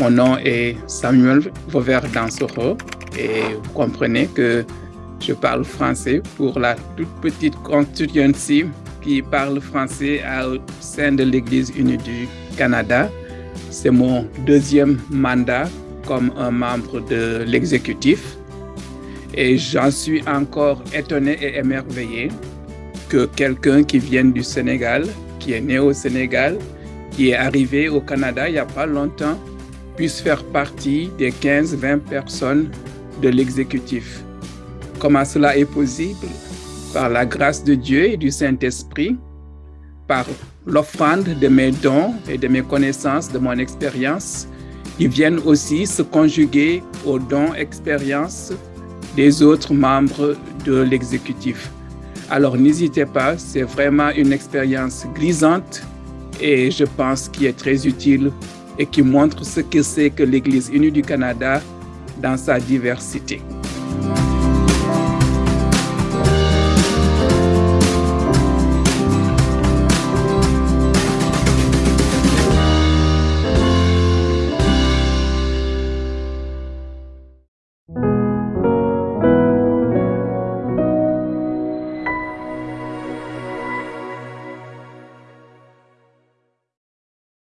Mon nom est Samuel Vauvert Dansoro et vous comprenez que je parle français pour la toute petite constituency qui parle français au sein de l'Église unie du Canada. C'est mon deuxième mandat comme un membre de l'exécutif et j'en suis encore étonné et émerveillé que quelqu'un qui vienne du Sénégal, qui est né au Sénégal, qui est arrivé au Canada il n'y a pas longtemps, puisse faire partie des 15-20 personnes de l'exécutif. Comment cela est possible? Par la grâce de Dieu et du Saint-Esprit, par l'offrande de mes dons et de mes connaissances, de mon expérience, qui viennent aussi se conjuguer aux dons, expériences des autres membres de l'exécutif. Alors n'hésitez pas, c'est vraiment une expérience grisante et je pense qui est très utile et qui montre ce que c'est que l'Église unie du Canada dans sa diversité.